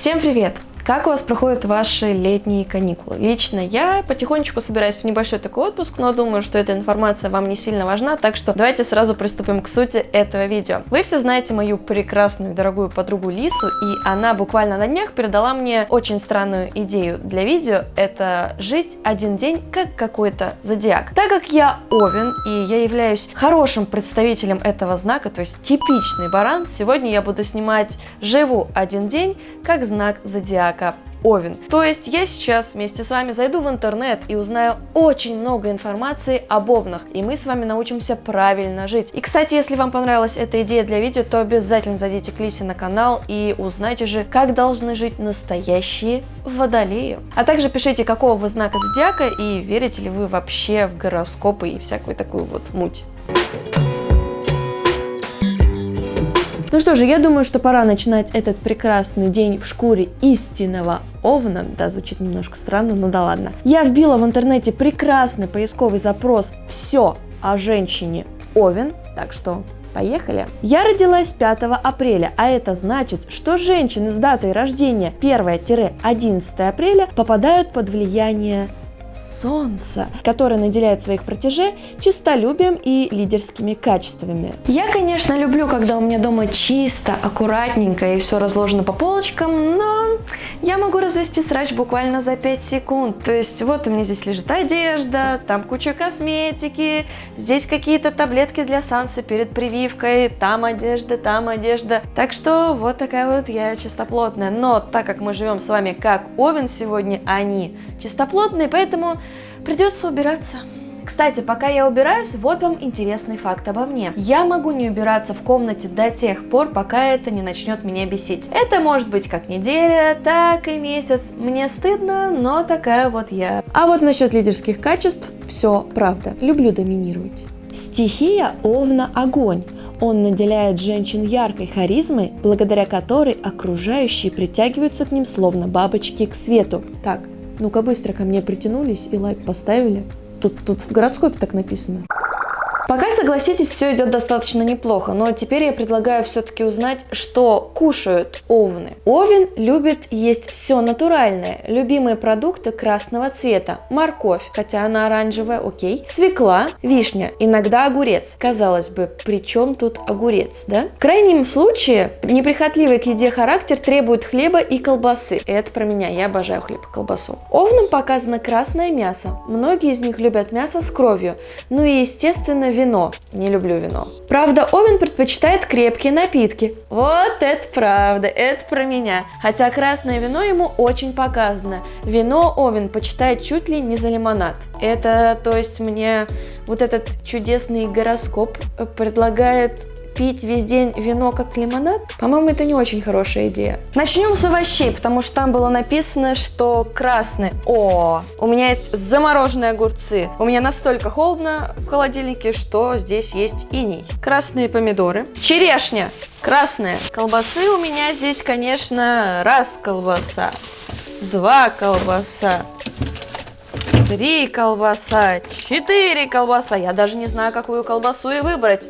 Всем привет! Как у вас проходят ваши летние каникулы? Лично я потихонечку собираюсь в небольшой такой отпуск, но думаю, что эта информация вам не сильно важна, так что давайте сразу приступим к сути этого видео. Вы все знаете мою прекрасную дорогую подругу Лису, и она буквально на днях передала мне очень странную идею для видео. Это жить один день как какой-то зодиак. Так как я Овен, и я являюсь хорошим представителем этого знака, то есть типичный баран, сегодня я буду снимать «Живу один день» как знак зодиака знака Овен. То есть я сейчас вместе с вами зайду в интернет и узнаю очень много информации об овнах, и мы с вами научимся правильно жить. И, кстати, если вам понравилась эта идея для видео, то обязательно зайдите к Лисе на канал и узнайте же, как должны жить настоящие водолеи. А также пишите, какого вы знака зодиака и верите ли вы вообще в гороскопы и всякую такую вот муть. Ну что же, я думаю, что пора начинать этот прекрасный день в шкуре истинного овна. Да, звучит немножко странно, но да ладно. Я вбила в интернете прекрасный поисковый запрос «Все о женщине Овен», так что Поехали! Я родилась 5 апреля, а это значит, что женщины с датой рождения 1-11 апреля попадают под влияние Солнца, которое наделяет своих протеже чистолюбием и лидерскими качествами. Я, конечно, люблю, когда у меня дома чисто, аккуратненько и все разложено по полочкам, но я могу развести срач буквально за 5 секунд. То есть вот у меня здесь лежит одежда, там куча косметики, здесь какие-то таблетки для санса перед прививкой, там одежда, там одежда. Так что вот такая вот я чистоплотная. Но так как мы живем с вами как Овен сегодня, они чистоплотные, поэтому придется убираться. Кстати, пока я убираюсь, вот вам интересный факт обо мне. Я могу не убираться в комнате до тех пор, пока это не начнет меня бесить. Это может быть как неделя, так и месяц. Мне стыдно, но такая вот я. А вот насчет лидерских качеств, все правда. Люблю доминировать. Стихия Овна – огонь. Он наделяет женщин яркой харизмой, благодаря которой окружающие притягиваются к ним словно бабочки к свету. Так, ну-ка быстро ко мне притянулись и лайк поставили. Тут, тут в гороскопе так написано. Пока, согласитесь, все идет достаточно неплохо, но теперь я предлагаю все-таки узнать, что кушают овны. Овен любит есть все натуральное. Любимые продукты красного цвета. Морковь, хотя она оранжевая, окей. Свекла, вишня, иногда огурец. Казалось бы, при чем тут огурец, да? В крайнем случае, неприхотливый к еде характер требует хлеба и колбасы. Это про меня, я обожаю хлеб и колбасу. Овнам показано красное мясо. Многие из них любят мясо с кровью. Ну и, естественно, вино. Не люблю вино. Правда, Овен предпочитает крепкие напитки. Вот это правда, это про меня. Хотя красное вино ему очень показано. Вино Овен почитает чуть ли не за лимонад. Это, то есть, мне вот этот чудесный гороскоп предлагает пить весь день вино как лимонад, по-моему, это не очень хорошая идея. Начнем с овощей, потому что там было написано, что красный. О, у меня есть замороженные огурцы. У меня настолько холодно в холодильнике, что здесь есть иней. Красные помидоры. Черешня. Красная. Колбасы у меня здесь, конечно, раз колбаса, два колбаса, три колбаса, четыре колбаса. Я даже не знаю, какую колбасу и выбрать.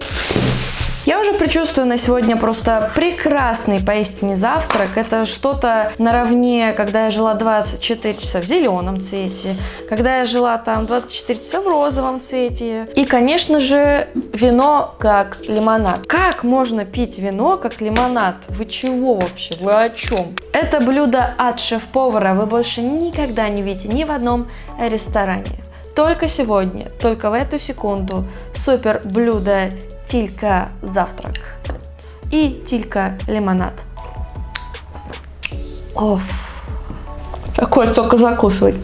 Я уже предчувствую на сегодня просто прекрасный поистине завтрак. Это что-то наравне, когда я жила 24 часа в зеленом цвете, когда я жила там 24 часа в розовом цвете. И, конечно же, вино как лимонад. Как можно пить вино как лимонад? Вы чего вообще? Вы о чем? Это блюдо от шеф-повара вы больше никогда не видите ни в одном ресторане. Только сегодня, только в эту секунду супер блюдо тилька завтрак и тилька лимонад. О, такое только закусывать.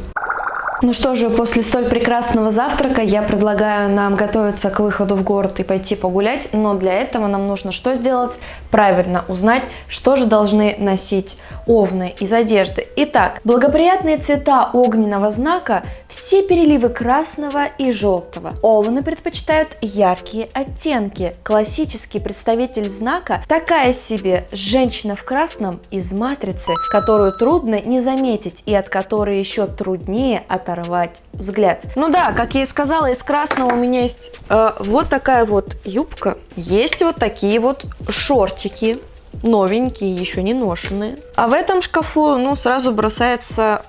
Ну что же, после столь прекрасного завтрака я предлагаю нам готовиться к выходу в город и пойти погулять, но для этого нам нужно что сделать? Правильно узнать, что же должны носить овны из одежды. Итак, благоприятные цвета огненного знака – все переливы красного и желтого. Овны предпочитают яркие оттенки. Классический представитель знака – такая себе женщина в красном из матрицы, которую трудно не заметить и от которой еще труднее от оторвать взгляд. Ну да, как я и сказала, из красного у меня есть э, вот такая вот юбка. Есть вот такие вот шортики новенькие, еще не ношенные. А в этом шкафу, ну, сразу бросается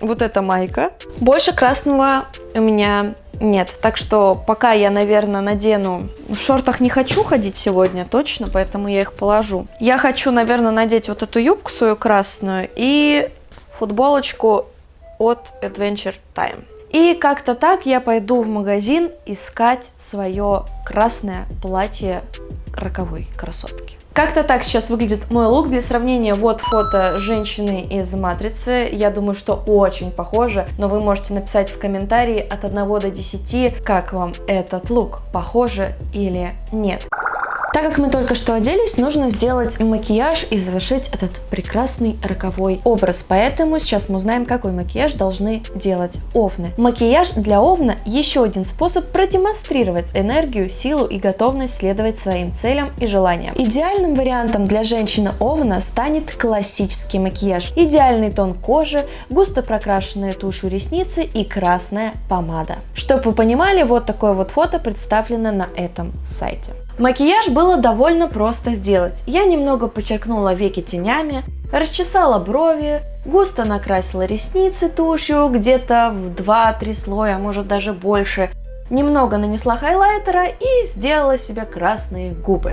вот эта майка. Больше красного у меня нет. Так что пока я, наверное, надену... В шортах не хочу ходить сегодня точно, поэтому я их положу. Я хочу, наверное, надеть вот эту юбку свою красную и футболочку от Adventure Time. И как-то так я пойду в магазин искать свое красное платье роковой красотки. Как-то так сейчас выглядит мой лук. Для сравнения, вот фото женщины из Матрицы. Я думаю, что очень похоже, но вы можете написать в комментарии от 1 до 10, как вам этот лук, похоже или нет. Так как мы только что оделись, нужно сделать макияж и завершить этот прекрасный роковой образ. Поэтому сейчас мы узнаем, какой макияж должны делать овны. Макияж для овна еще один способ продемонстрировать энергию, силу и готовность следовать своим целям и желаниям. Идеальным вариантом для женщины овна станет классический макияж. Идеальный тон кожи, густо прокрашенные тушью ресницы и красная помада. Чтобы вы понимали, вот такое вот фото представлено на этом сайте. Макияж было довольно просто сделать. Я немного подчеркнула веки тенями, расчесала брови, густо накрасила ресницы тушью, где-то в 2-3 слоя, а может даже больше, немного нанесла хайлайтера и сделала себе красные губы.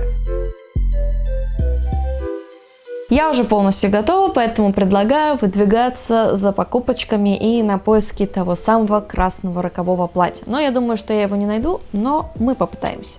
Я уже полностью готова, поэтому предлагаю выдвигаться за покупочками и на поиски того самого красного рокового платья. Но я думаю, что я его не найду, но мы попытаемся.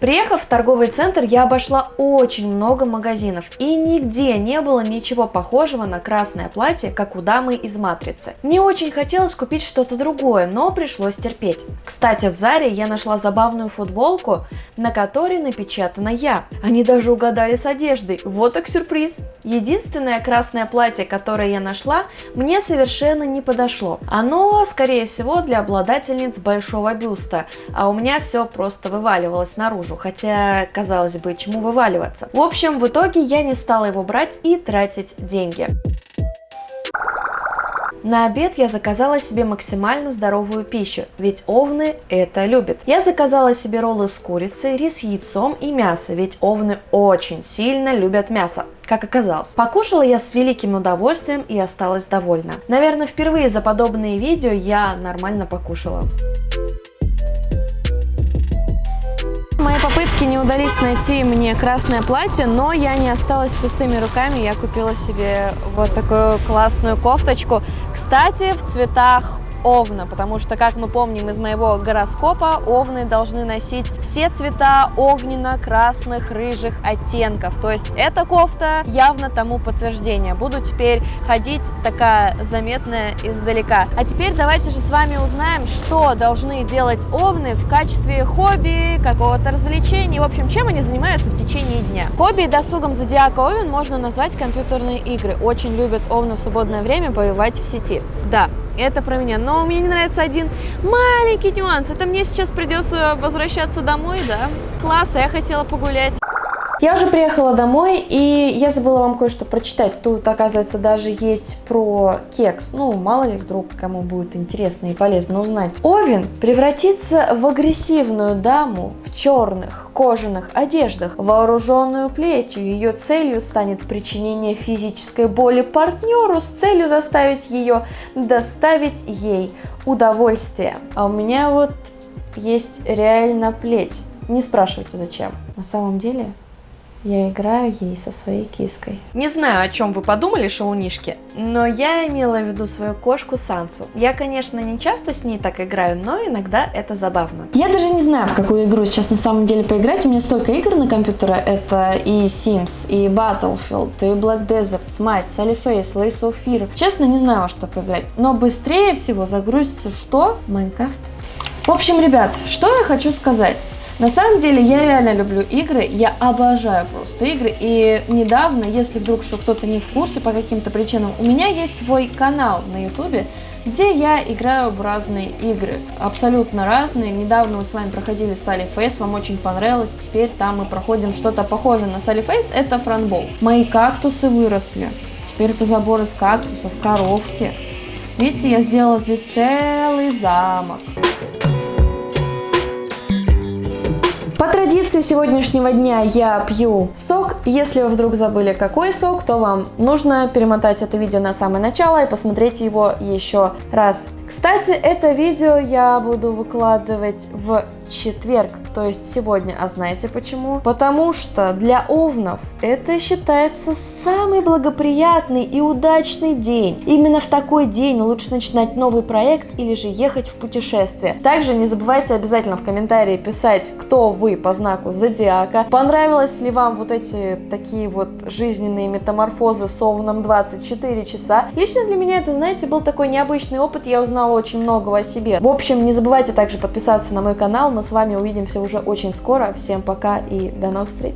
Приехав в торговый центр, я обошла очень много магазинов, и нигде не было ничего похожего на красное платье, как у дамы из Матрицы. Мне очень хотелось купить что-то другое, но пришлось терпеть. Кстати, в Заре я нашла забавную футболку, на которой напечатана я. Они даже угадали с одеждой. Вот так сюрприз. Единственное красное платье, которое я нашла, мне совершенно не подошло. Оно, скорее всего, для обладательниц большого бюста, а у меня все просто вываливалось наружу наружу, хотя, казалось бы, чему вываливаться. В общем, в итоге я не стала его брать и тратить деньги. На обед я заказала себе максимально здоровую пищу, ведь овны это любят. Я заказала себе роллы с курицей, рис с яйцом и мясо, ведь овны очень сильно любят мясо, как оказалось. Покушала я с великим удовольствием и осталась довольна. Наверное, впервые за подобные видео я нормально покушала. Попытки не удались найти мне красное платье, но я не осталась пустыми руками. Я купила себе вот такую классную кофточку. Кстати, в цветах Овна, потому что, как мы помним из моего гороскопа, овны должны носить все цвета огненно-красных, рыжих оттенков. То есть эта кофта явно тому подтверждение. Буду теперь ходить такая заметная издалека. А теперь давайте же с вами узнаем, что должны делать овны в качестве хобби, какого-то развлечения. В общем, чем они занимаются в течение дня. Хобби и досугом зодиака овен можно назвать компьютерные игры. Очень любят овны в свободное время воевать в сети. Да, это про меня. Но мне не нравится один маленький нюанс. Это мне сейчас придется возвращаться домой, да? Класс, а я хотела погулять. Я уже приехала домой, и я забыла вам кое-что прочитать. Тут, оказывается, даже есть про кекс. Ну, мало ли, вдруг кому будет интересно и полезно узнать. Овен превратится в агрессивную даму в черных кожаных одеждах, вооруженную плетью. Ее целью станет причинение физической боли партнеру с целью заставить ее доставить ей удовольствие. А у меня вот есть реально плеть. Не спрашивайте зачем. На самом деле я играю ей со своей киской. Не знаю, о чем вы подумали, шалунишки, но я имела в виду свою кошку Сансу. Я, конечно, не часто с ней так играю, но иногда это забавно. Я даже не знаю, в какую игру сейчас на самом деле поиграть. У меня столько игр на компьютере. Это и Sims, и Battlefield, и Black Desert, Smite, Sally Face, Lace of Fear. Честно, не знаю, во что поиграть. Но быстрее всего загрузится что? Майнкрафт. В общем, ребят, что я хочу сказать. На самом деле я реально люблю игры, я обожаю просто игры. И недавно, если вдруг что кто-то не в курсе по каким-то причинам, у меня есть свой канал на ютубе, где я играю в разные игры, абсолютно разные. Недавно мы с вами проходили Sally Face, вам очень понравилось, теперь там мы проходим что-то похожее на Sally Face, это франбол. Мои кактусы выросли, теперь это забор из кактусов, коровки. Видите, я сделала здесь целый замок. По традиции сегодняшнего дня я пью сок. Если вы вдруг забыли, какой сок, то вам нужно перемотать это видео на самое начало и посмотреть его еще раз. Кстати, это видео я буду выкладывать в четверг, то есть сегодня. А знаете почему? Потому что для овнов это считается самый благоприятный и удачный день. Именно в такой день лучше начинать новый проект или же ехать в путешествие. Также не забывайте обязательно в комментарии писать, кто вы по знаку зодиака. Понравилось ли вам вот эти такие вот жизненные метаморфозы с овном 24 часа? Лично для меня это, знаете, был такой необычный опыт. Я узнала очень многого о себе. В общем, не забывайте также подписаться на мой канал. Мы с вами увидимся уже очень скоро. Всем пока и до новых встреч!